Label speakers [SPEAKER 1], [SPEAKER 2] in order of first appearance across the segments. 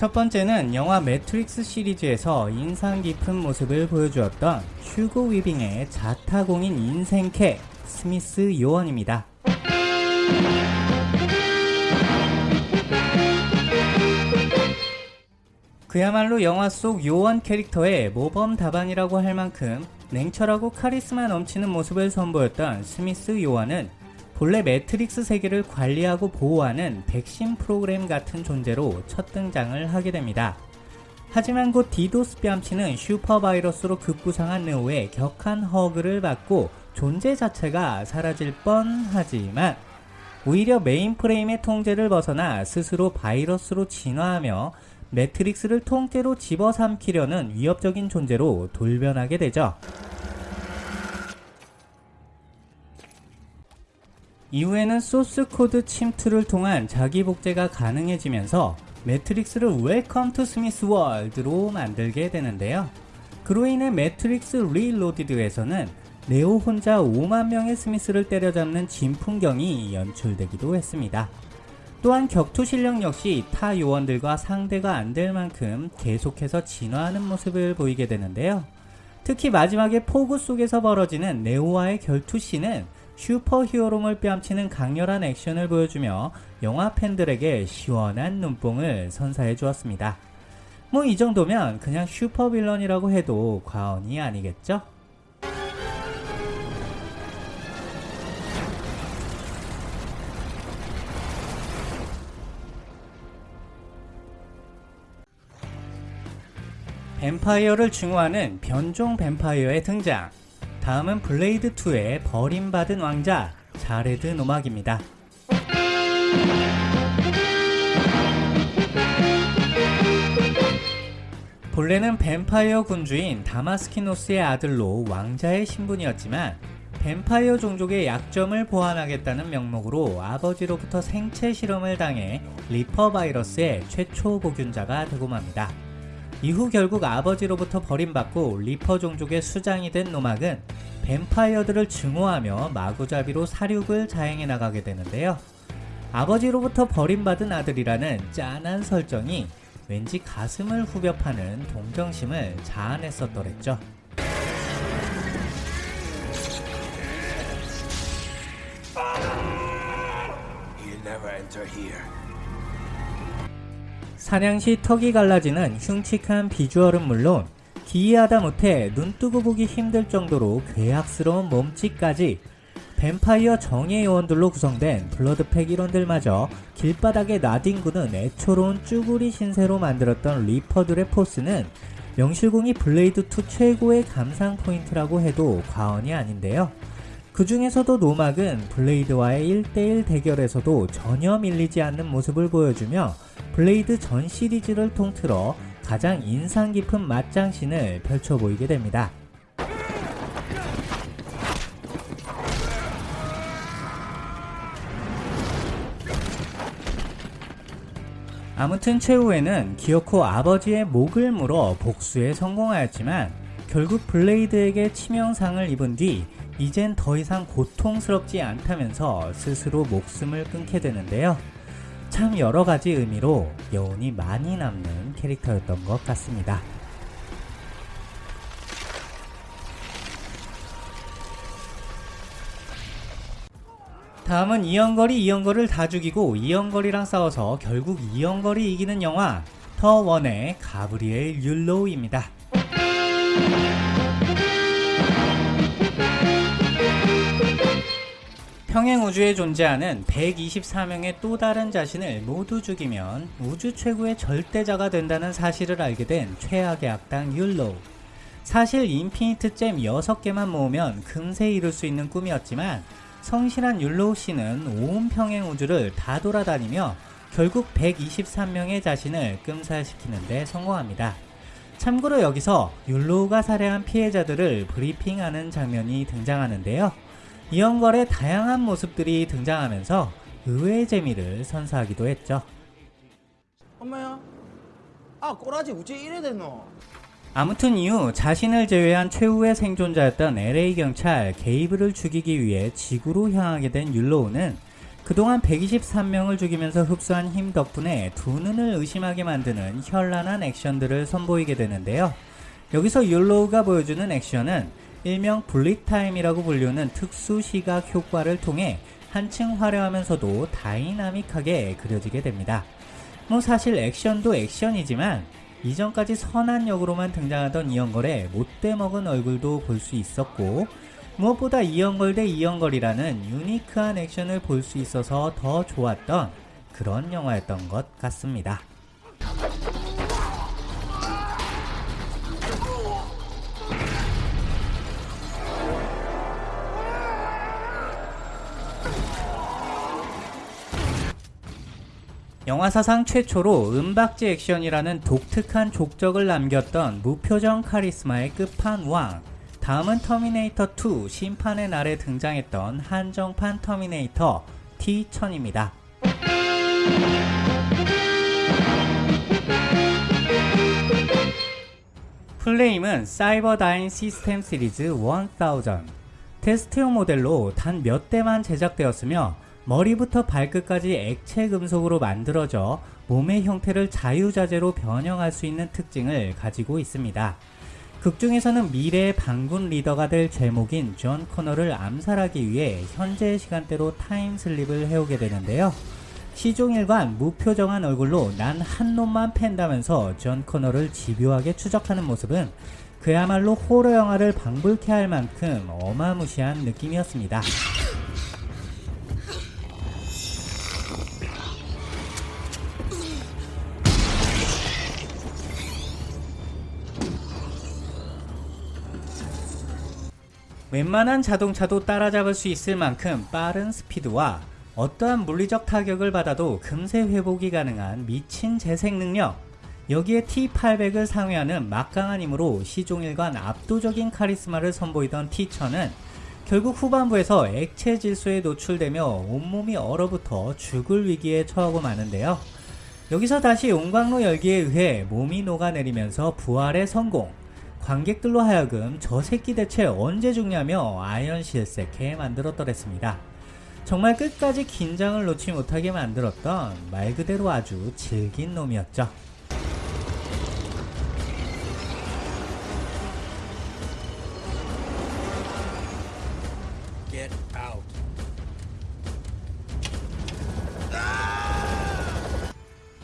[SPEAKER 1] 첫 번째는 영화 매트릭스 시리즈에서 인상 깊은 모습을 보여주었던 휴고 위빙의 자타공인 인생캐 스미스 요원입니다. 그야말로 영화 속 요원 캐릭터의 모범 답안이라고 할 만큼 냉철하고 카리스마 넘치는 모습을 선보였던 스미스 요원은 본래 매트릭스 세계를 관리하고 보호하는 백신 프로그램 같은 존재로 첫 등장을 하게 됩니다. 하지만 곧 디도스 뺨치는 슈퍼바이러스로 급부상한 네오의 격한 hug를 받고 존재 자체가 사라질 뻔하지만 오히려 메인프레임의 통제를 벗어나 스스로 바이러스로 진화하며 매트릭스를 통째로 집어삼키려는 위협적인 존재로 돌변하게 되죠. 이후에는 소스 코드 침투를 통한 자기 복제가 가능해지면서 매트릭스를 Welcome to Smith World로 만들게 되는데요. 그로 인해 매트릭스 리로디드에서는 네오 혼자 5만 명의 스미스를 때려잡는 진풍경이 연출되기도 했습니다. 또한 격투 실력 역시 타 요원들과 상대가 안 될 만큼 계속해서 진화하는 모습을 보이게 되는데요. 특히 마지막에 폭우 속에서 벌어지는 네오와의 결투씬은 슈퍼 히어로물 뺨치는 강렬한 액션을 보여주며 영화 팬들에게 시원한 눈뽕을 선사해 주었습니다. 뭐 이 정도면 그냥 super villain이라고 해도 과언이 아니겠죠? 뱀파이어를 증오하는 변종 뱀파이어의 등장 다음은 블레이드2의 버림받은 왕자 자레드 노막입니다. 본래는 뱀파이어 군주인 다마스키노스의 아들로 왕자의 신분이었지만 뱀파이어 종족의 약점을 보완하겠다는 명목으로 아버지로부터 생체 실험을 당해 리퍼 바이러스의 최초 보균자가 되고 맙니다. 이후 결국 아버지로부터 버림받고 리퍼 종족의 수장이 된 노막은 뱀파이어들을 증오하며 마구잡이로 살육을 자행해 나가게 되는데요. 아버지로부터 버림받은 아들이라는 짠한 설정이 왠지 가슴을 후벼 파는 동정심을 자아냈었더랬죠. 사냥시 턱이 갈라지는 흉측한 비주얼은 물론 기이하다 못해 눈뜨고 보기 힘들 정도로 괴악스러운 몸짓까지 뱀파이어 정예 요원들로 구성된 블러드팩 일원들마저 길바닥에 나뒹구는 애초로운 쭈구리 신세로 만들었던 리퍼들의 포스는 명실공히 블레이드2 최고의 감상 포인트라고 해도 과언이 아닌데요. 그 중에서도 노막은 블레이드와의 1대1 대결에서도 전혀 밀리지 않는 모습을 보여주며 블레이드 전 시리즈를 통틀어 가장 인상 깊은 맞장신을 펼쳐 보이게 됩니다. 아무튼 최후에는 기어코 아버지의 목을 물어 복수에 성공하였지만 결국 블레이드에게 치명상을 입은 뒤 이젠 더 이상 고통스럽지 않다면서 스스로 목숨을 끊게 되는데요. 참 여러가지 의미로 여운이 많이 남는 캐릭터였던 것 같습니다. 다음은 이연걸이 이연걸을 다 죽이고 이연걸이랑 싸워서 결국 이연걸이 이기는 영화 The One의 가브리엘 율로우입니다. 평행 우주에 존재하는 124명의 또 다른 자신을 모두 죽이면 우주 최고의 절대자가 된다는 사실을 알게 된 최악의 악당 율로우. 사실 infinite gem 6개만 모으면 금세 이룰 수 있는 꿈이었지만 성실한 율로우 씨는 온 평행 우주를 다 돌아다니며 결국 123명의 자신을 끔살시키는 데 성공합니다. 참고로 여기서 율로우가 살해한 피해자들을 브리핑하는 장면이 등장하는데요. 이연걸의 다양한 모습들이 등장하면서 의외의 재미를 선사하기도 했죠.
[SPEAKER 2] 엄마야 아 꼬라지 우째 이래 됐노
[SPEAKER 1] 아무튼 이후 자신을 제외한 최후의 생존자였던 LA 경찰 게이브를 죽이기 위해 지구로 향하게 된 율로우는 그동안 123명을 죽이면서 흡수한 힘 덕분에 두 눈을 의심하게 만드는 현란한 액션들을 선보이게 되는데요. 여기서 율로우가 보여주는 액션은 일명 bullet time이라고 불리는 특수 시각 효과를 통해 한층 화려하면서도 다이나믹하게 그려지게 됩니다. 뭐 사실 액션도 액션이지만 이전까지 선한 역으로만 등장하던 이연걸의 못돼 먹은 얼굴도 볼 수 있었고 무엇보다 이영걸 대 이영걸이라는 유니크한 액션을 볼 수 있어서 더 좋았던 그런 영화였던 것 같습니다. 영화사상 최초로 은박지 액션이라는 독특한 족적을 남겼던 무표정 카리스마의 끝판왕 다음은 터미네이터 2 심판의 날에 등장했던 한정판 터미네이터 T1000입니다. full name은 사이버다인 시스템 시리즈 1000 테스트용 모델로 단 몇 대만 제작되었으며 머리부터 발끝까지 액체 금속으로 만들어져 몸의 형태를 자유자재로 변형할 수 있는 특징을 가지고 있습니다. 극 중에서는 미래의 반군 리더가 될 재목인 존 코너를 암살하기 위해 현재 시간대로 time slip을 해오게 되는데요. 시종일관 무표정한 얼굴로 난 한 놈만 팬다면서 존 코너를 집요하게 추적하는 모습은 그야말로 호러 영화를 방불케 할 만큼 어마무시한 느낌이었습니다. 웬만한 자동차도 따라잡을 수 있을 만큼 빠른 스피드와 어떠한 물리적 타격을 받아도 금세 회복이 가능한 미친 재생 능력 여기에 T800을 상회하는 막강한 힘으로 시종일관 압도적인 카리스마를 선보이던 T1000은 결국 후반부에서 액체 질소에 노출되며 온몸이 얼어붙어 죽을 위기에 처하고 마는데요. 여기서 다시 용광로 열기에 의해 몸이 녹아내리면서 부활에 성공 관객들로 하여금 저 새끼 대체 언제 죽냐며 아연 실색해 만들었더랬습니다. 정말 끝까지 긴장을 놓지 못하게 만들었던 말 그대로 아주 질긴 놈이었죠.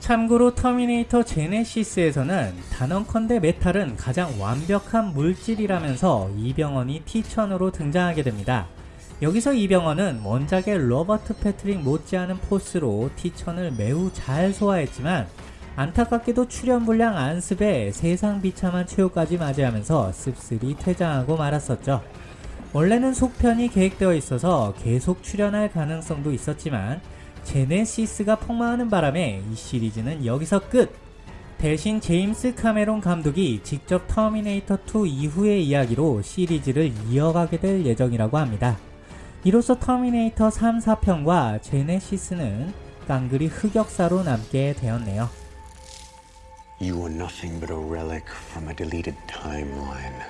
[SPEAKER 1] 참고로 터미네이터 제네시스에서는 단언컨대 메탈은 가장 완벽한 물질이라면서 이병헌이 T1000으로 등장하게 됩니다. 여기서 이병헌은 원작의 로버트 패트릭 못지않은 force로 T1000을 매우 잘 소화했지만 안타깝게도 출연 분량 안습에 세상 비참한 최후까지 맞이하면서 씁쓸히 퇴장하고 말았었죠. 원래는 속편이 계획되어 있어서 계속 출연할 가능성도 있었지만 제네시스가 폭망하는 바람에 이 시리즈는 여기서 끝! 대신 제임스 카메론 감독이 직접 터미네이터 2 이후의 이야기로 시리즈를 이어가게 될 예정이라고 합니다. 이로써 터미네이터 3, 4편과 제네시스는 깡그리 흑역사로 남게 되었네요.
[SPEAKER 3] You were nothing but a relic from a deleted timeline.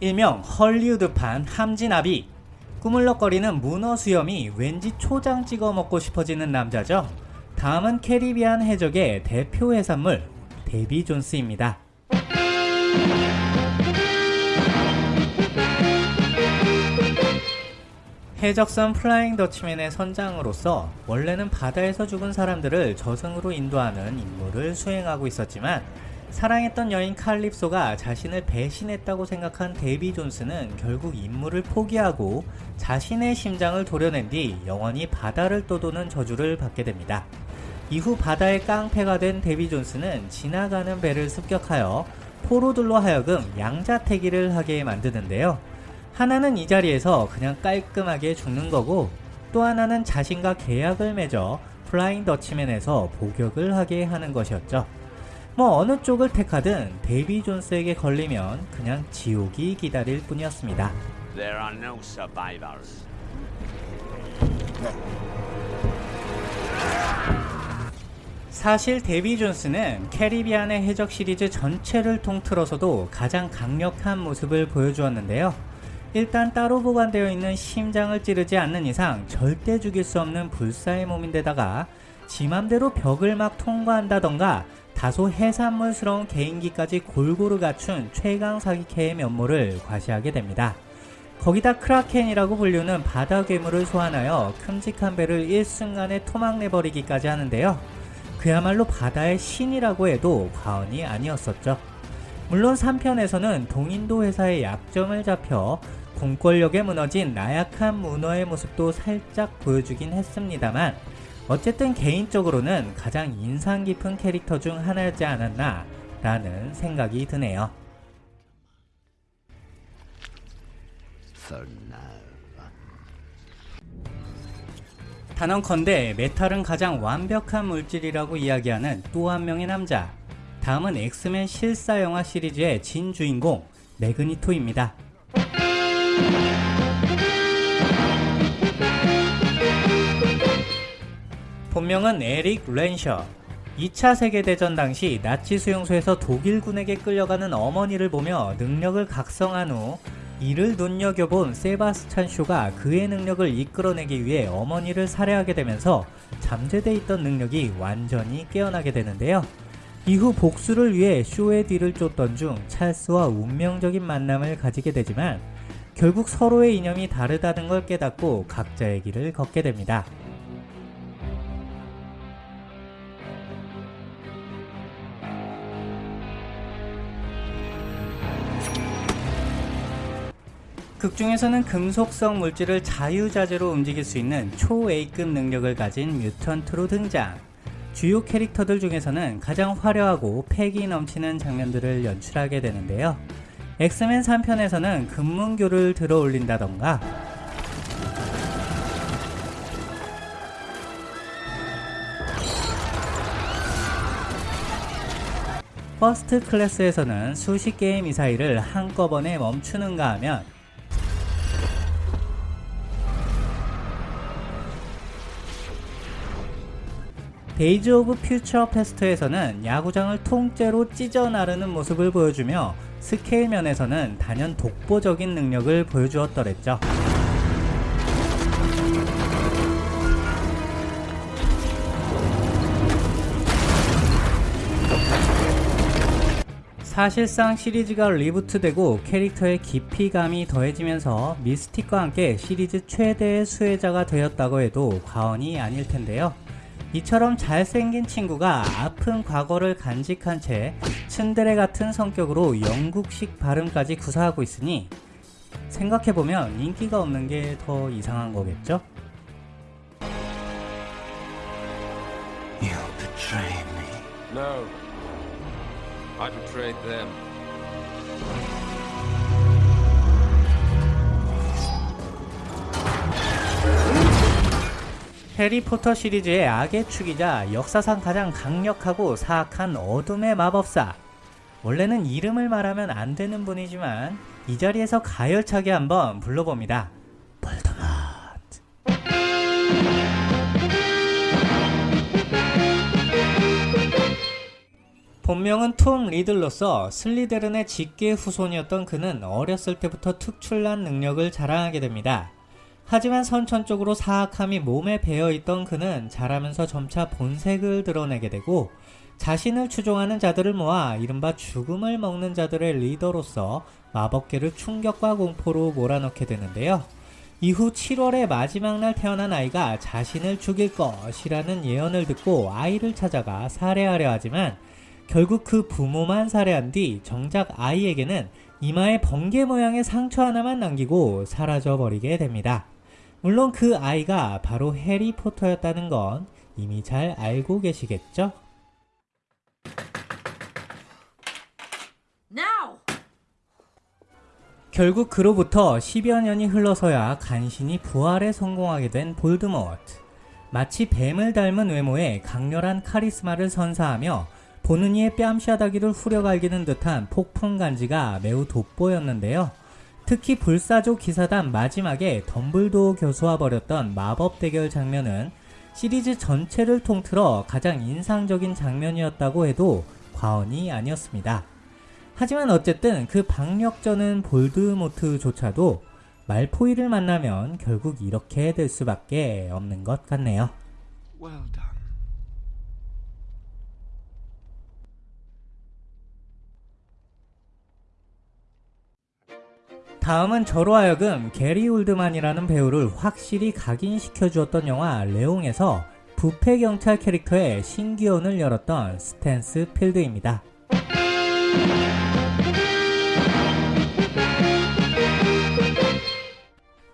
[SPEAKER 1] 일명 헐리우드판 함진아비 꾸물럭거리는 문어 수염이 왠지 초장 찍어 먹고 싶어지는 남자죠. 다음은 캐리비안 해적의 대표 해산물 데비 존스입니다. 해적선 플라잉 더치맨의 선장으로서 원래는 바다에서 죽은 사람들을 저승으로 인도하는 임무를 수행하고 있었지만 사랑했던 여인 칼립소가 자신을 배신했다고 생각한 데비 존스는 결국 임무를 포기하고 자신의 심장을 도려낸 뒤 영원히 바다를 떠도는 저주를 받게 됩니다. 이후 바다의 깡패가 된 데비 존스는 지나가는 배를 습격하여 포로들로 하여금 양자태기를 하게 만드는데요. 하나는 이 자리에서 그냥 깔끔하게 죽는 거고 또 하나는 자신과 계약을 맺어 플라잉 더치맨에서 복역을 하게 하는 것이었죠. 뭐 어느 쪽을 택하든 데이비 존스에게 걸리면 그냥 지옥이 기다릴 뿐이었습니다. 사실 데비 존스는 캐리비안의 해적 시리즈 전체를 통틀어서도 가장 강력한 모습을 보여주었는데요. 일단 따로 보관되어 있는 심장을 찌르지 않는 이상 절대 죽일 수 없는 불사의 몸인데다가 지 맘대로 벽을 막 통과한다던가 다소 해산물스러운 개인기까지 골고루 갖춘 최강 사기캐의 면모를 과시하게 됩니다. 거기다 크라켄이라고 불리는 바다 괴물을 소환하여 큼직한 배를 일순간에 토막내버리기까지 하는데요. 그야말로 바다의 신이라고 해도 과언이 아니었었죠. 물론 3편에서는 동인도 회사의 약점을 잡혀 공권력에 무너진 나약한 문어의 모습도 살짝 보여주긴 했습니다만 어쨌든 개인적으로는 가장 인상 깊은 캐릭터 중 하나였지 않았나 라는 생각이 드네요. 단언컨대 메탈은 가장 완벽한 물질이라고 이야기하는 또 한 명의 남자. 다음은 엑스맨 실사 영화 시리즈의 진 주인공 매그니토입니다. 본명은 에릭 렌셔. 2차 세계대전 당시 나치 수용소에서 독일군에게 끌려가는 어머니를 보며 능력을 각성한 후 이를 눈여겨본 세바스찬 쇼가 그의 능력을 이끌어내기 위해 어머니를 살해하게 되면서 잠재돼 있던 능력이 완전히 깨어나게 되는데요. 이후 복수를 위해 쇼의 뒤를 쫓던 중 찰스와 운명적인 만남을 가지게 되지만 결국 서로의 이념이 다르다는 걸 깨닫고 각자의 길을 걷게 됩니다. 극 중에서는 금속성 물질을 자유자재로 움직일 수 있는 초-A급 능력을 가진 뮤턴트로 등장. 주요 캐릭터들 중에서는 가장 화려하고 패기 넘치는 장면들을 연출하게 되는데요. 엑스맨 3편에서는 금문교를 들어 올린다던가 First Class에서는 수십 개의 미사일을 한꺼번에 멈추는가 하면 Days of Future Past에서는 야구장을 통째로 찢어 나르는 모습을 보여주며 스케일 면에서는 단연 독보적인 능력을 보여주었더랬죠. 사실상 시리즈가 리부트되고 캐릭터의 깊이감이 더해지면서 미스틱과 함께 시리즈 최대의 수혜자가 되었다고 해도 과언이 아닐 텐데요. 이처럼 잘생긴 친구가 아픈 과거를 간직한 채 츤데레 같은 성격으로 영국식 발음까지 구사하고 있으니 생각해보면 인기가 없는 게 더 이상한 거겠죠?
[SPEAKER 3] You betray me.
[SPEAKER 4] No. I betrayed them.
[SPEAKER 1] 해리포터 시리즈의 악의 축이자 역사상 가장 강력하고 사악한 어둠의 마법사. 원래는 이름을 말하면 안 되는 분이지만 이 자리에서 가열차게 한번 불러봅니다. 볼드모트. 본명은 톰 리들로서 슬리데른의 직계 후손이었던 그는 어렸을 때부터 특출난 능력을 자랑하게 됩니다. 하지만 선천적으로 사악함이 몸에 배어있던 그는 자라면서 점차 본색을 드러내게 되고 자신을 추종하는 자들을 모아 이른바 죽음을 먹는 자들의 리더로서 마법계를 충격과 공포로 몰아넣게 되는데요. 이후 7월의 마지막 날 태어난 아이가 자신을 죽일 것이라는 예언을 듣고 아이를 찾아가 살해하려 하지만 결국 그 부모만 살해한 뒤 정작 아이에게는 이마에 번개 모양의 상처 하나만 남기고 사라져 버리게 됩니다. 물론 그 아이가 바로 해리포터였다는 건 이미 잘 알고 계시겠죠?
[SPEAKER 5] Now!
[SPEAKER 1] 결국 그로부터 10여 년이 흘러서야 간신히 부활에 성공하게 된 볼드모트. 마치 뱀을 닮은 외모에 강렬한 카리스마를 선사하며 보는 이의 뺨샤다기를 후려갈기는 듯한 폭풍 간지가 매우 돋보였는데요. 특히 불사조 기사단 마지막에 덤블도어 교수와 벌였던 마법 대결 장면은 시리즈 전체를 통틀어 가장 인상적인 장면이었다고 해도 과언이 아니었습니다. 하지만 어쨌든 그 박력전은 볼드모트조차도 말포이를 만나면 결국 이렇게 될 수밖에 없는 것 같네요.
[SPEAKER 6] Well
[SPEAKER 1] 다음은 저로 하여금 게리 올드만이라는 배우를 확실히 각인시켜 주었던 영화 레옹에서 부패 경찰 캐릭터의 신기원을 열었던 스탠스 필드입니다.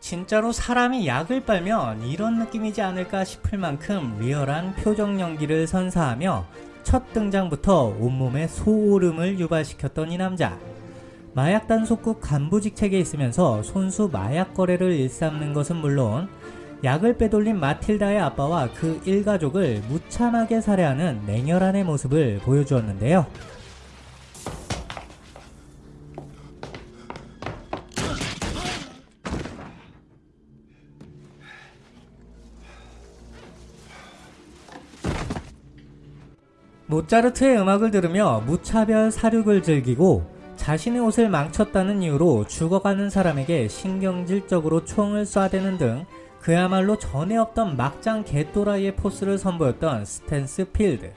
[SPEAKER 1] 진짜로 사람이 약을 빨면 이런 느낌이지 않을까 싶을 만큼 리얼한 표정 연기를 선사하며 첫 등장부터 온몸에 소오름을 유발시켰던 이 남자. 마약 단속국 간부 직책에 있으면서 손수 마약 거래를 일삼는 것은 물론 약을 빼돌린 마틸다의 아빠와 그 일가족을 무참하게 살해하는 냉혈한의 모습을 보여주었는데요. 모차르트의 음악을 들으며 무차별 살육을 즐기고 자신의 옷을 망쳤다는 이유로 죽어가는 사람에게 신경질적으로 총을 쏴대는 등 그야말로 전에 없던 막장 개또라이의 force를 선보였던 스탠스필드.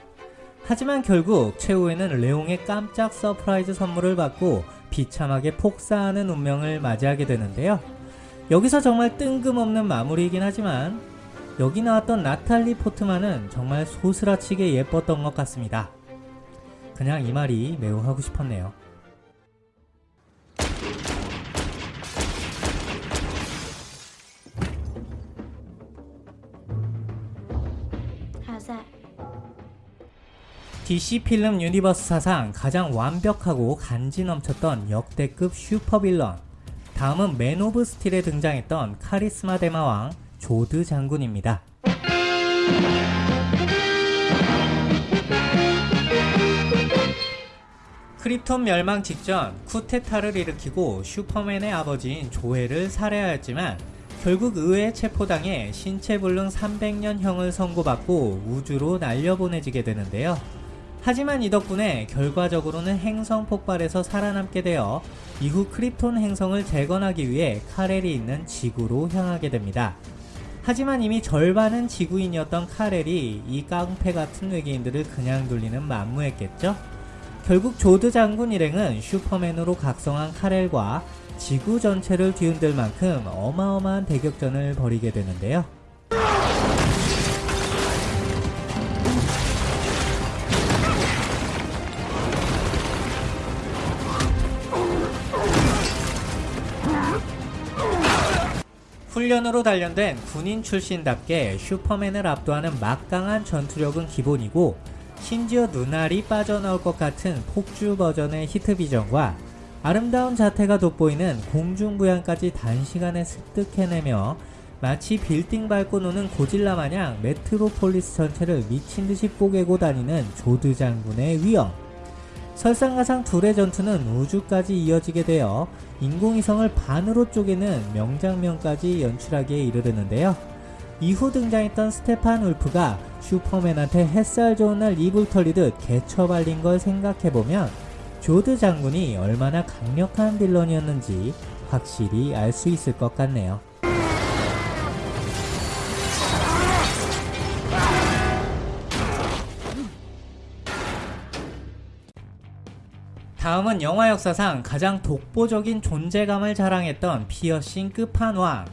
[SPEAKER 1] 하지만 결국 최후에는 레옹의 깜짝 surprise 선물을 받고 비참하게 폭사하는 운명을 맞이하게 되는데요. 여기서 정말 뜬금없는 마무리이긴 하지만 여기 나왔던 나탈리 포트만은 정말 소스라치게 예뻤던 것 같습니다. 그냥 이 말이 매우 하고 싶었네요. DC film universe 사상 가장 완벽하고 간지 넘쳤던 역대급 supervillain. 다음은 맨 오브 스틸에 등장했던 카리스마 대마왕 조드 장군입니다. 크립톤 멸망 직전 쿠테타를 일으키고 슈퍼맨의 아버지인 조엘을 살해하였지만 결국 의회에 체포당해 신체불능 300년형을 선고받고 우주로 날려보내지게 되는데요. 하지만 이 덕분에 결과적으로는 행성 폭발에서 살아남게 되어 이후 크립톤 행성을 재건하기 위해 카렐이 있는 지구로 향하게 됩니다. 하지만 이미 절반은 지구인이었던 카렐이 이 깡패 같은 외계인들을 그냥 돌리는 만무했겠죠? 결국 조드 장군 일행은 슈퍼맨으로 각성한 카렐과 지구 전체를 뒤흔들 만큼 어마어마한 대격전을 벌이게 되는데요. 훈련으로 단련된 군인 출신답게 슈퍼맨을 압도하는 막강한 전투력은 기본이고 심지어 눈알이 빠져나올 것 같은 폭주 버전의 heat vision과 아름다운 자태가 돋보이는 공중부양까지 단시간에 습득해내며 마치 빌딩 밟고 노는 고질라 마냥 메트로폴리스 전체를 미친듯이 뽀개고 다니는 조드 장군의 위엄. 설상가상 둘의 전투는 우주까지 이어지게 되어 인공위성을 반으로 쪼개는 명장면까지 연출하기에 이르르는데요. 이후 등장했던 스테판 울프가 슈퍼맨한테 햇살 좋은 날 이불 털리듯 개처 발린 걸 생각해보면 조드 장군이 얼마나 강력한 빌런이었는지 확실히 알 수 있을 것 같네요. 다음은 영화 역사상 가장 독보적인 존재감을 자랑했던 피어싱 끝판왕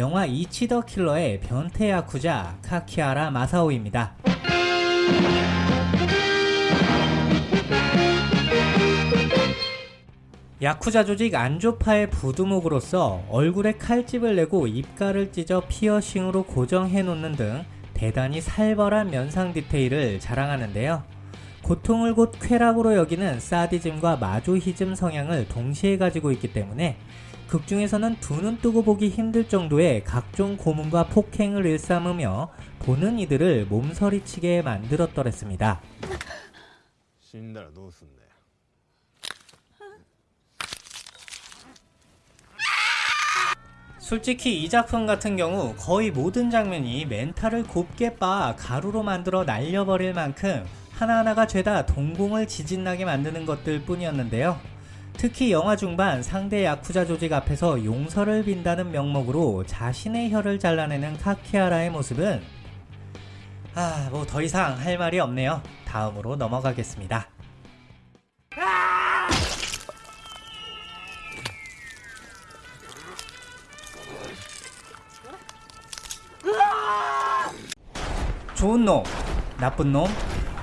[SPEAKER 1] 영화 이치 더 킬러의 변태 야쿠자 카키아라 마사오입니다. 야쿠자 조직 안조파의 부두목으로서 얼굴에 칼집을 내고 입가를 찢어 피어싱으로 고정해 놓는 등 대단히 살벌한 면상 디테일을 자랑하는데요. 고통을 곧 쾌락으로 여기는 사디즘과 마조히즘 성향을 동시에 가지고 있기 때문에 극중에서는 두 눈 뜨고 보기 힘들 정도의 각종 고문과 폭행을 일삼으며 보는 이들을 몸서리치게 만들었더랬습니다. 솔직히 이 작품 같은 경우 거의 모든 장면이 멘탈을 곱게 빠 가루로 만들어 날려버릴 만큼 하나하나가 죄다 동공을 지진나게 만드는 것들 뿐이었는데요. 특히 영화 중반 상대 야쿠자 조직 앞에서 용서를 빈다는 명목으로 자신의 혀를 잘라내는 카키하라의 모습은 아, 뭐 더 이상 할 말이 없네요. 다음으로 넘어가겠습니다. 좋은 놈, 나쁜 놈,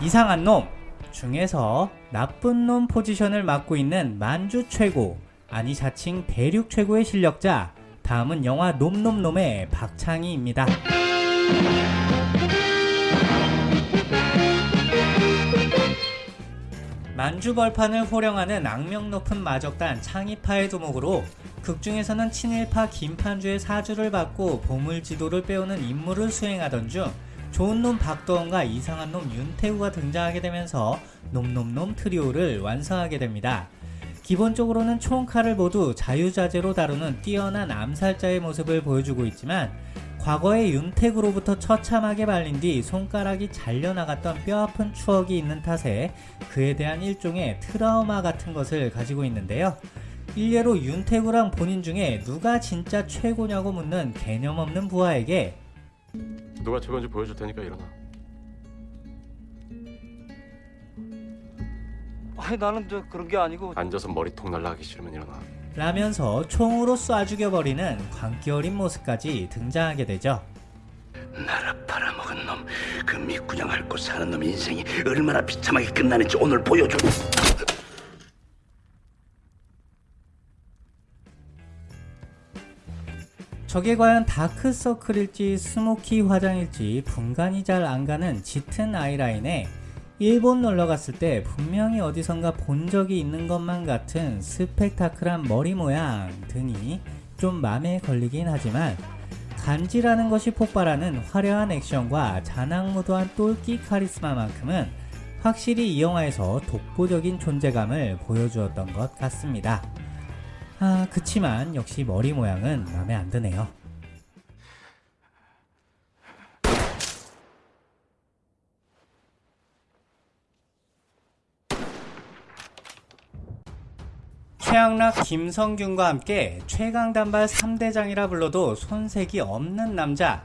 [SPEAKER 1] 이상한 놈 중에서 나쁜 놈 포지션을 맡고 있는 만주 최고, 아니 자칭 대륙 최고의 실력자, 다음은 영화 놈놈놈의 박창희입니다. 만주벌판을 호령하는 악명 높은 마적단 창의파의 도목으로 극중에서는 친일파 김판주의 사주를 받고 보물지도를 빼오는 임무를 수행하던 중 좋은 놈 박도원과 이상한 놈 윤태우가 등장하게 되면서 놈놈놈 트리오를 완성하게 됩니다. 기본적으로는 총칼을 모두 자유자재로 다루는 뛰어난 암살자의 모습을 보여주고 있지만 과거에 윤택으로부터 처참하게 말린 뒤 손가락이 잘려나갔던 뼈아픈 추억이 있는 탓에 그에 대한 일종의 트라우마 같은 것을 가지고 있는데요. 일례로 윤태구랑 본인 중에 누가 진짜 최고냐고 묻는 개념 없는 부하에게
[SPEAKER 7] 누가 최고인지 보여줄 테니까 일어나.
[SPEAKER 8] 아니 나는 저 그런 게 아니고
[SPEAKER 7] 앉아서 머리통 날라가기 싫으면 일어나.
[SPEAKER 1] 라면서 총으로 쏴 죽여버리는 광기 어린 모습까지 등장하게 되죠.
[SPEAKER 6] 나라 팔아먹은 놈, 그 밑구녕 앓고 사는 놈 인생이 얼마나 비참하게 끝나는지 오늘 보여줘.
[SPEAKER 1] 저게 과연 다크서클일지 스모키 화장일지 분간이 잘 안가는 짙은 아이라인에 일본 놀러 갔을 때 분명히 어디선가 본 적이 있는 것만 같은 스펙타클한 머리 모양 등이 좀 맘에 걸리긴 하지만 간지라는 것이 폭발하는 화려한 액션과 잔악무도한 똘끼 카리스마만큼은 확실히 이 영화에서 독보적인 존재감을 보여주었던 것 같습니다. 아, 그치만 역시 머리 모양은 마음에 안 드네요. 최양락, 김성균과 함께 최강단발 3대장이라 불러도 손색이 없는 남자.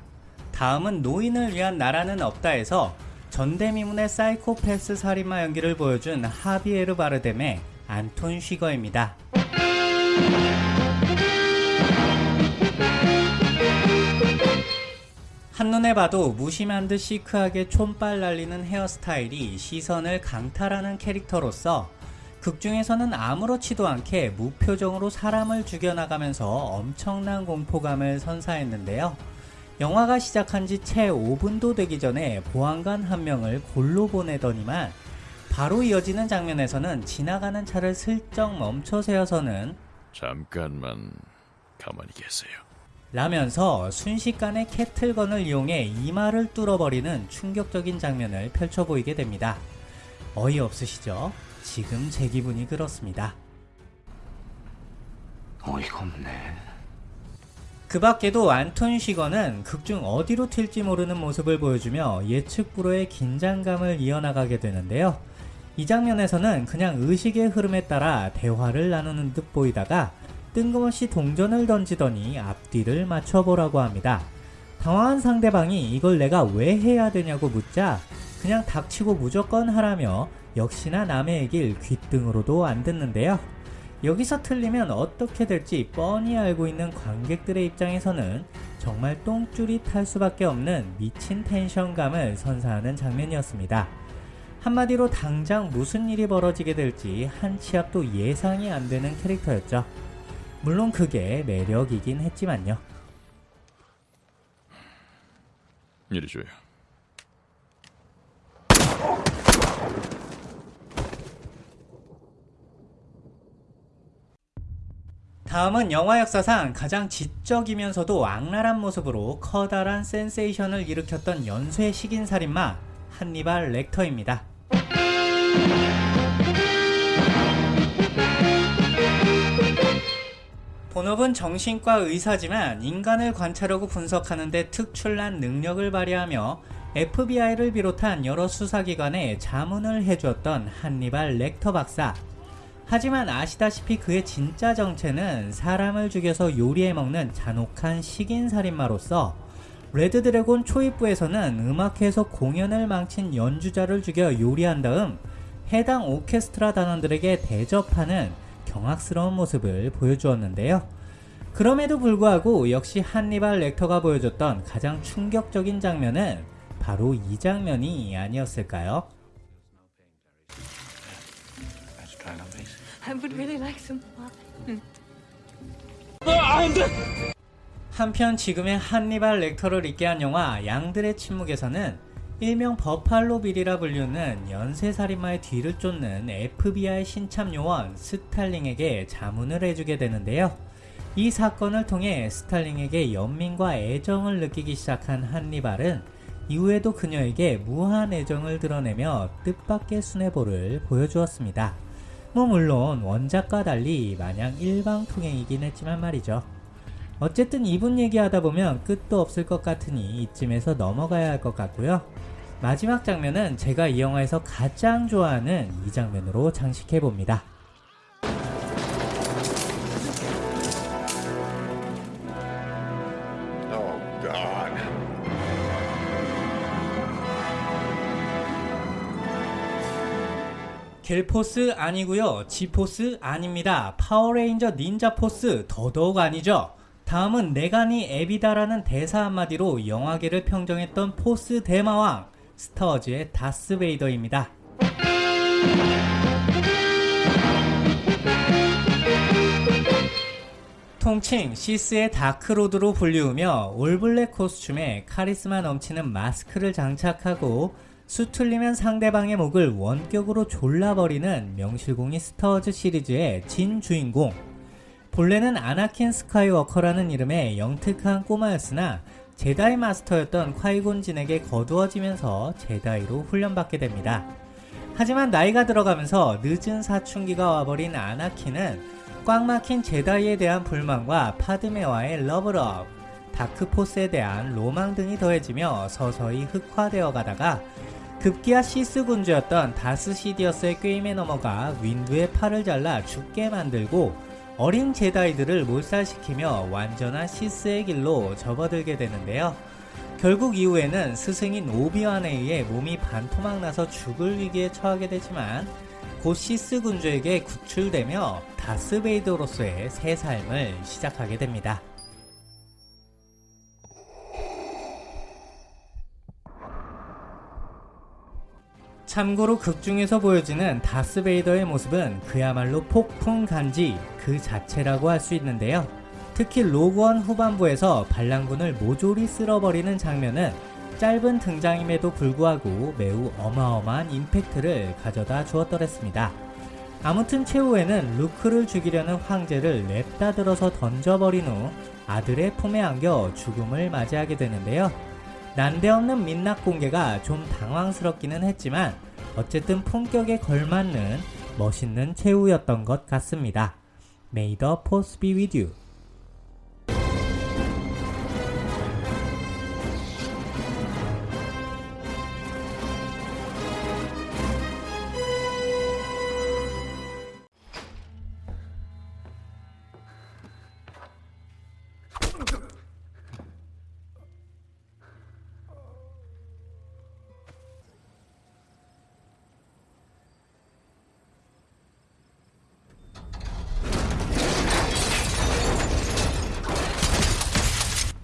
[SPEAKER 1] 다음은 노인을 위한 나라는 없다에서 전대미문의 사이코패스 살인마 연기를 보여준 하비에르 바르뎀의 안톤 쉬거입니다. 한눈에 봐도 무심한 듯 시크하게 촌발 날리는 헤어스타일이 시선을 강탈하는 캐릭터로서 극중에서는 아무렇지도 않게 무표정으로 사람을 죽여나가면서 엄청난 공포감을 선사했는데요. 영화가 시작한 지 채 5분도 되기 전에 보안관 한 명을 골로 보내더니만 바로 이어지는 장면에서는 지나가는 차를 슬쩍 멈춰 세워서는
[SPEAKER 9] 잠깐만 가만히 계세요.
[SPEAKER 1] 라면서 순식간에 캐틀건을 이용해 이마를 뚫어버리는 충격적인 장면을 펼쳐 보이게 됩니다. 어이없으시죠? 지금 제 기분이 그렇습니다.
[SPEAKER 6] 어이가 없네.
[SPEAKER 1] 그 밖에도 안톤 쉬거는 극중 어디로 튈지 모르는 모습을 보여주며 예측 불허의 긴장감을 이어나가게 되는데요. 이 장면에서는 그냥 의식의 흐름에 따라 대화를 나누는 듯 보이다가 뜬금없이 동전을 던지더니 앞뒤를 맞춰보라고 합니다. 당황한 상대방이 이걸 내가 왜 해야 되냐고 묻자 그냥 닥치고 무조건 하라며 역시나 남의 얘길 귓등으로도 안 듣는데요. 여기서 틀리면 어떻게 될지 뻔히 알고 있는 관객들의 입장에서는 정말 똥줄이 탈 수밖에 없는 미친 텐션감을 선사하는 장면이었습니다. 한마디로 당장 무슨 일이 벌어지게 될지 한치 앞도 예상이 안 되는 캐릭터였죠. 물론 그게 매력이긴 했지만요.
[SPEAKER 9] 이리 줘요.
[SPEAKER 1] 다음은 영화 역사상 가장 지적이면서도 악랄한 모습으로 커다란 센세이션을 일으켰던 연쇄 식인살인마 한니발 렉터입니다. 본업은 정신과 의사지만 인간을 관찰하고 분석하는 데 특출난 능력을 발휘하며 FBI를 비롯한 여러 수사기관에 자문을 해주었던 한니발 렉터 박사. 하지만 아시다시피 그의 진짜 정체는 사람을 죽여서 요리해 먹는 잔혹한 식인살인마로서 레드 드래곤 초입부에서는 음악회에서 공연을 망친 연주자를 죽여 요리한 다음 해당 오케스트라 단원들에게 대접하는 경악스러운 모습을 보여주었는데요. 그럼에도 불구하고 역시 한니발 렉터가 보여줬던 가장 충격적인 장면은 바로 이 장면이 아니었을까요? 한편 지금의 한니발 렉터를 있게 한 영화 양들의 침묵에서는 일명 버팔로 빌이라 불리는 연쇄살인마의 뒤를 쫓는 FBI 신참 요원 스탈링에게 자문을 해주게 되는데요. 이 사건을 통해 스탈링에게 연민과 애정을 느끼기 시작한 한니발은 이후에도 그녀에게 무한 애정을 드러내며 뜻밖의 순애보를 보여주었습니다. 뭐 물론 원작과 달리 마냥 일방통행이긴 했지만 말이죠. 어쨌든 이분 얘기하다 보면 끝도 없을 것 같으니 이쯤에서 넘어가야 할 것 같고요. 마지막 장면은 제가 이 영화에서 가장 좋아하는 이 장면으로 장식해 봅니다.
[SPEAKER 2] Oh, God.
[SPEAKER 1] 겔포스 아니고요 지포스 아닙니다 파워레인저 닌자포스 더더욱 아니죠 다음은 내가 니 애비다라는 대사 한마디로 영화계를 평정했던 force 대마왕 스타워즈의 다스베이더입니다. 통칭 시스의 Dark Lord로 불리우며 all black costume에 카리스마 넘치는 마스크를 장착하고 수틀리면 상대방의 목을 원격으로 졸라버리는 명실공히 스타워즈 시리즈의 진 주인공. 본래는 아나킨 스카이워커라는 이름의 영특한 꼬마였으나 제다이 마스터였던 콰이곤 진에게 거두어지면서 제다이로 훈련받게 됩니다. 하지만 나이가 들어가면서 늦은 사춘기가 와버린 아나킨은 꽉 막힌 제다이에 대한 불만과 파드메와의 love love, dark force에 대한 로망 등이 더해지며 서서히 흑화되어 가다가 급기야 시스 군주였던 다스 시디어스의 꾀임에 넘어가 윈두의 팔을 잘라 죽게 만들고 어린 제다이들을 몰살시키며 완전한 시스의 길로 접어들게 되는데요. 결국 이후에는 스승인 오비완에 의해 몸이 반토막 나서 죽을 위기에 처하게 되지만 곧 시스 군주에게 구출되며 다스베이더로서의 새 삶을 시작하게 됩니다. 참고로 극 중에서 보여지는 다스베이더의 모습은 그야말로 폭풍 간지 그 자체라고 할 수 있는데요. 특히 로그원 후반부에서 반란군을 모조리 쓸어버리는 장면은 짧은 등장임에도 불구하고 매우 어마어마한 임팩트를 가져다 주었더랬습니다. 아무튼 최후에는 루크를 죽이려는 황제를 냅다 들어서 던져버린 후 아들의 품에 안겨 죽음을 맞이하게 되는데요. 난데없는 민낯 공개가 좀 당황스럽기는 했지만 어쨌든 품격에 걸맞는 멋있는 최후였던 것 같습니다. May the force be with you.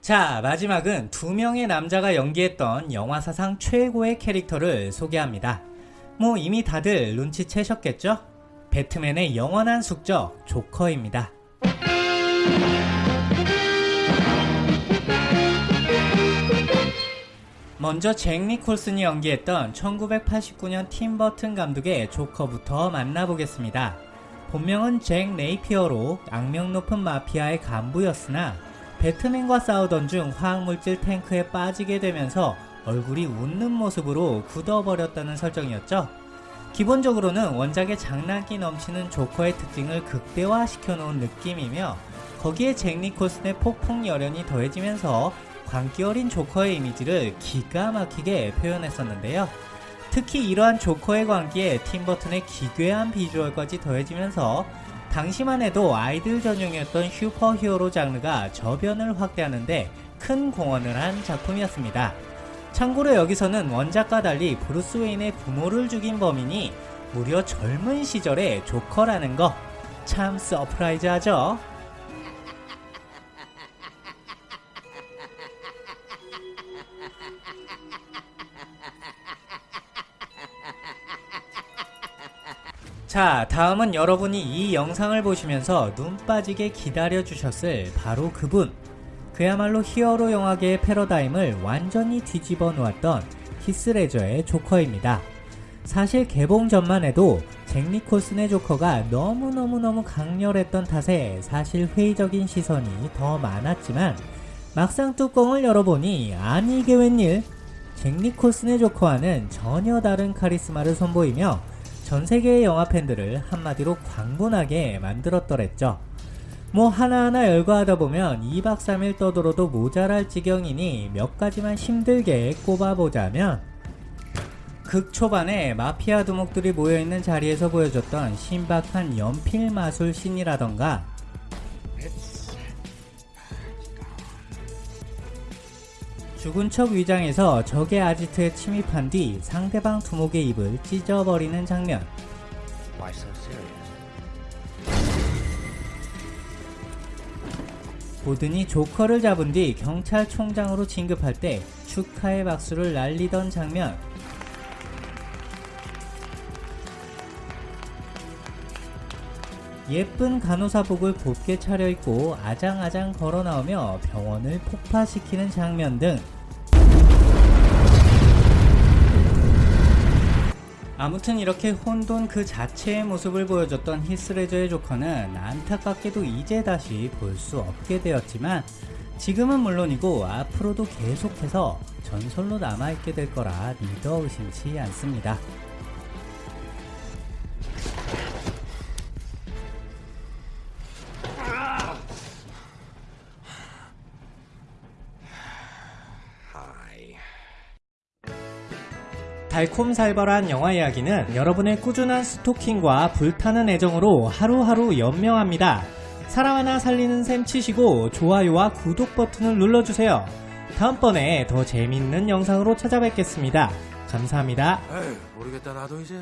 [SPEAKER 1] 자, 마지막은 두 명의 남자가 연기했던 영화 사상 최고의 캐릭터를 소개합니다. 뭐 이미 다들 눈치채셨겠죠? 배트맨의 영원한 숙적 조커입니다. 먼저 잭 니콜슨이 연기했던 1989년 팀 버튼 감독의 조커부터 만나보겠습니다. 본명은 잭 네이피어로 악명 높은 마피아의 간부였으나 배트맨과 싸우던 중 화학물질 탱크에 빠지게 되면서 얼굴이 웃는 모습으로 굳어버렸다는 설정이었죠. 기본적으로는 원작의 장난기 넘치는 조커의 특징을 극대화시켜 놓은 느낌이며 거기에 잭 니콜슨의 폭풍 열연이 더해지면서 광기 어린 조커의 이미지를 기가 막히게 표현했었는데요. 특히 이러한 조커의 광기에 팀버튼의 기괴한 비주얼까지 더해지면서 당시만 해도 아이들 전용이었던 슈퍼 히어로 장르가 저변을 확대하는데 큰 공헌을 한 작품이었습니다. 참고로 여기서는 원작과 달리 브루스 웨인의 부모를 죽인 범인이 무려 젊은 시절의 조커라는 거 참 surprise하죠? 자 다음은 여러분이 이 영상을 보시면서 눈 빠지게 기다려 주셨을 바로 그분 그야말로 히어로 영화계의 패러다임을 완전히 뒤집어 놓았던 히스레저의 조커입니다. 사실 개봉 전만 해도 잭 니콜슨의 조커가 너무너무너무 강렬했던 탓에 사실 회의적인 시선이 더 많았지만 막상 뚜껑을 열어보니 아니 이게 웬일 잭 니콜슨의 조커와는 전혀 다른 카리스마를 선보이며 전 세계의 영화 팬들을 한마디로 광분하게 만들었더랬죠. 뭐 하나하나 열거하다 보면 2박 3일 떠들어도 모자랄 지경이니 몇 가지만 힘들게 꼽아보자면 극 초반에 마피아 두목들이 모여있는 자리에서 보여줬던 신박한 연필 마술 씬이라던가 죽은 척 위장해서 적의 아지트에 침입한 뒤 상대방 두목의 입을 찢어버리는 장면. 보든이 조커를 잡은 뒤 경찰총장으로 진급할 때 축하의 박수를 날리던 장면. 예쁜 간호사복을 곱게 차려입고 아장아장 걸어나오며 병원을 폭파시키는 장면 등 아무튼 이렇게 혼돈 그 자체의 모습을 보여줬던 히스레저의 조커는 안타깝게도 이제 다시 볼 수 없게 되었지만 지금은 물론이고 앞으로도 계속해서 전설로 남아있게 될 거라 믿어 의심치 않습니다. 달콤살벌한 영화 이야기는 여러분의 꾸준한 스토킹과 불타는 애정으로 하루하루 연명합니다. 사람 하나 살리는 셈 치시고 좋아요와 구독 버튼을 눌러주세요. 다음번에 더 재밌는 영상으로 찾아뵙겠습니다. 감사합니다.
[SPEAKER 4] 에이, 모르겠다 나도 이제.